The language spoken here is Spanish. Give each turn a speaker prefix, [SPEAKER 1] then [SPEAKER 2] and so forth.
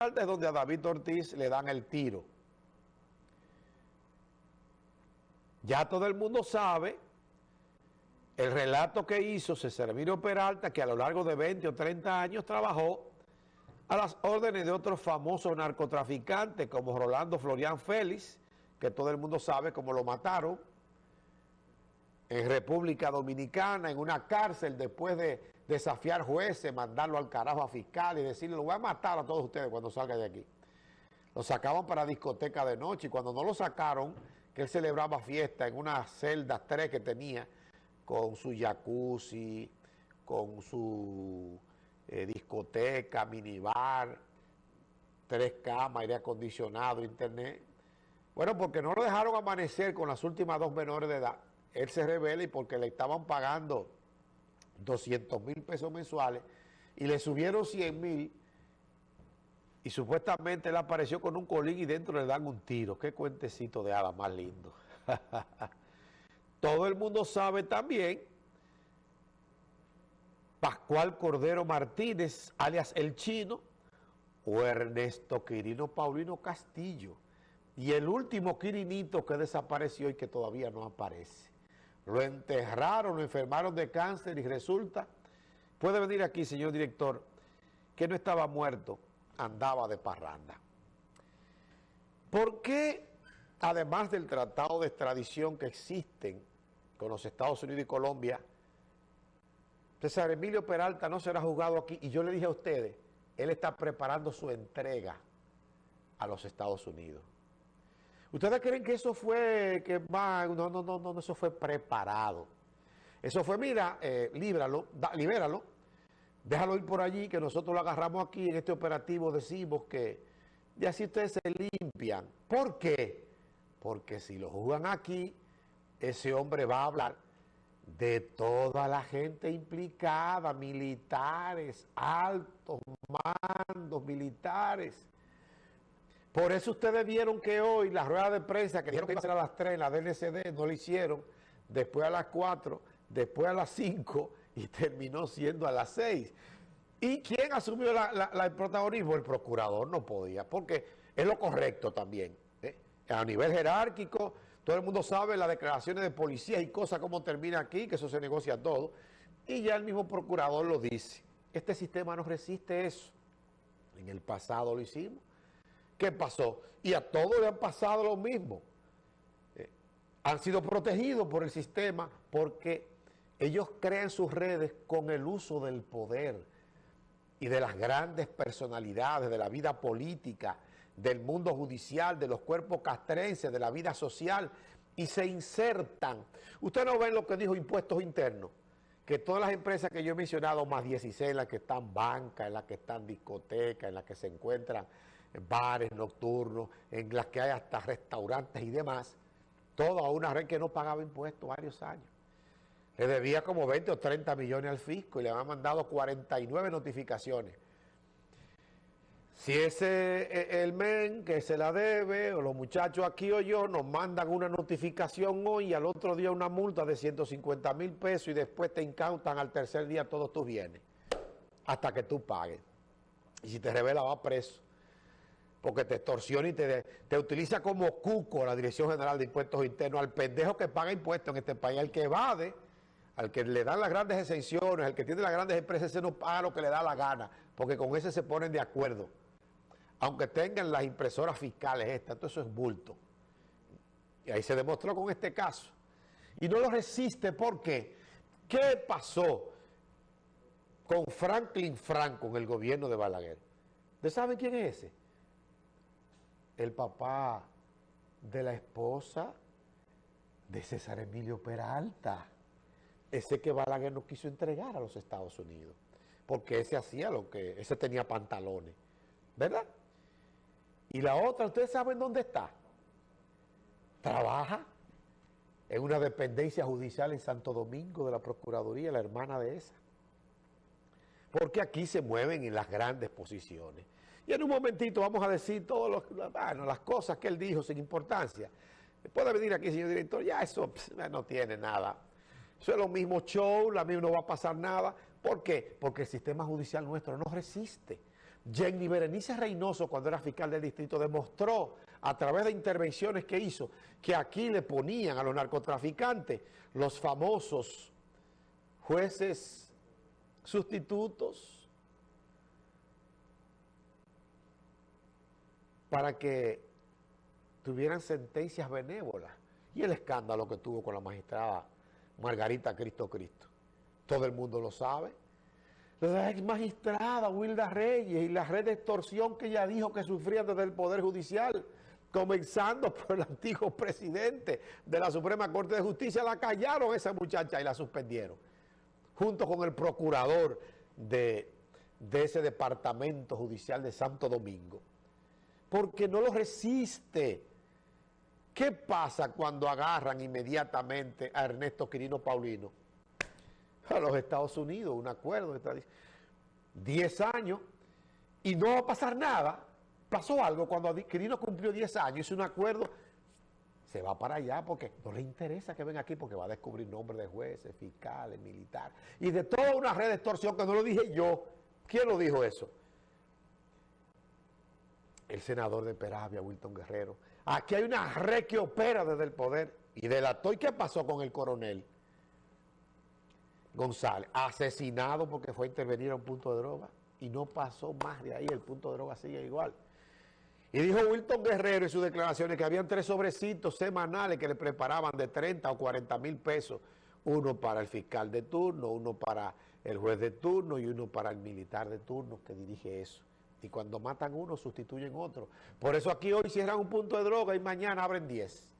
[SPEAKER 1] es donde a David Ortiz le dan el tiro. Ya todo el mundo sabe el relato que hizo César Emilio Peralta, que a lo largo de 20 o 30 años trabajó a las órdenes de otros famosos narcotraficantes como Rolando Florian Félix, que todo el mundo sabe cómo lo mataron, en República Dominicana, en una cárcel, después de desafiar jueces, mandarlo al carajo a fiscal y decirle, lo voy a matar a todos ustedes cuando salga de aquí. Lo sacaban para discoteca de noche y cuando no lo sacaron, que él celebraba fiesta en una celda tres que tenía, con su jacuzzi, con su eh, discoteca, minibar, tres camas, aire acondicionado, internet. Bueno, porque no lo dejaron amanecer con las últimas dos menores de edad él se revela y porque le estaban pagando 200 mil pesos mensuales y le subieron 100 mil y supuestamente él apareció con un colín y dentro le dan un tiro. Qué cuentecito de hadas más lindo. Todo el mundo sabe también Pascual Cordero Martínez, alias El Chino, o Ernesto Quirino Paulino Castillo. Y el último Quirinito que desapareció y que todavía no aparece. Lo enterraron, lo enfermaron de cáncer y resulta, puede venir aquí, señor director, que no estaba muerto, andaba de parranda. ¿Por qué, además del tratado de extradición que existen con los Estados Unidos y Colombia, César Emilio Peralta no será juzgado aquí? Y yo le dije a ustedes, él está preparando su entrega a los Estados Unidos. ¿Ustedes creen que eso fue, que no, no, no, no, eso fue preparado? Eso fue, mira, eh, líbralo, libéralo, déjalo ir por allí, que nosotros lo agarramos aquí en este operativo, decimos que, y así ustedes se limpian. ¿Por qué? Porque si lo juzgan aquí, ese hombre va a hablar de toda la gente implicada, militares, altos mandos militares, por eso ustedes vieron que hoy la rueda de prensa que dijeron que a ser a las 3, la DNCD, no lo hicieron, después a las 4, después a las 5 y terminó siendo a las 6. ¿Y quién asumió el protagonismo? El procurador no podía, porque es lo correcto también. ¿eh? A nivel jerárquico, todo el mundo sabe las declaraciones de policía y cosas, cómo termina aquí, que eso se negocia todo. Y ya el mismo procurador lo dice. Este sistema no resiste eso. En el pasado lo hicimos. ¿Qué pasó? Y a todos le han pasado lo mismo. Eh, han sido protegidos por el sistema porque ellos crean sus redes con el uso del poder y de las grandes personalidades de la vida política, del mundo judicial, de los cuerpos castrenses, de la vida social, y se insertan. Usted no ven lo que dijo impuestos internos, que todas las empresas que yo he mencionado, más 16, en las que están bancas, en las que están discotecas, en las que se encuentran bares nocturnos, en las que hay hasta restaurantes y demás, todo a una red que no pagaba impuestos varios años. Le debía como 20 o 30 millones al fisco y le han mandado 49 notificaciones. Si ese e, el men que se la debe, o los muchachos aquí o yo, nos mandan una notificación hoy y al otro día una multa de 150 mil pesos y después te incautan al tercer día todos tus bienes, hasta que tú pagues. Y si te revela, va preso porque te extorsiona y te, te utiliza como cuco la Dirección General de Impuestos Internos, al pendejo que paga impuestos en este país, al que evade, al que le dan las grandes exenciones, al que tiene las grandes empresas, ese no paga lo que le da la gana, porque con ese se ponen de acuerdo. Aunque tengan las impresoras fiscales estas, todo eso es bulto. Y ahí se demostró con este caso. Y no lo resiste, ¿por qué? ¿Qué pasó con Franklin Franco en el gobierno de Balaguer? ¿Ustedes saben quién es ese? El papá de la esposa de César Emilio Peralta. Ese que Balaguer no quiso entregar a los Estados Unidos. Porque ese hacía lo que... Ese tenía pantalones. ¿Verdad? Y la otra, ¿ustedes saben dónde está? Trabaja en una dependencia judicial en Santo Domingo de la Procuraduría, la hermana de esa. Porque aquí se mueven en las grandes posiciones. Y en un momentito vamos a decir todas las cosas que él dijo sin importancia. Puede venir aquí, señor director, ya eso no tiene nada. Eso es lo mismo show, la misma no va a pasar nada. ¿Por qué? Porque el sistema judicial nuestro no resiste. Jenny Berenice Reynoso, cuando era fiscal del distrito, demostró a través de intervenciones que hizo que aquí le ponían a los narcotraficantes los famosos jueces sustitutos para que tuvieran sentencias benévolas. Y el escándalo que tuvo con la magistrada Margarita Cristo Cristo. Todo el mundo lo sabe la ex magistrada Wilda Reyes y la red de extorsión que ella dijo que sufría desde el Poder Judicial, comenzando por el antiguo presidente de la Suprema Corte de Justicia, la callaron esa muchacha y la suspendieron, junto con el procurador de, ese departamento judicial de Santo Domingo, porque no lo resiste. ¿Qué pasa cuando agarran inmediatamente a Ernesto Quirino Paulino? a los Estados Unidos, un acuerdo, está 10 años, y no va a pasar nada. Pasó algo cuando Quirino cumplió 10 años, hizo un acuerdo, se va para allá porque no le interesa que venga aquí porque va a descubrir nombres de jueces, fiscales, militares, y de toda una red de extorsión que no lo dije yo. ¿Quién lo dijo eso? El senador de Peravia, Wilton Guerrero. Aquí hay una red que opera desde el poder y delató. ¿Y qué pasó con el coronel? González, asesinado porque fue a intervenir a un punto de droga y no pasó más de ahí, el punto de droga sigue igual. Y dijo Wilton Guerrero en sus declaraciones que habían tres sobrecitos semanales que le preparaban de 30 o 40 mil pesos, uno para el fiscal de turno, uno para el juez de turno y uno para el militar de turno que dirige eso. Y cuando matan uno, sustituyen otro. Por eso aquí hoy cierran un punto de droga y mañana abren 10.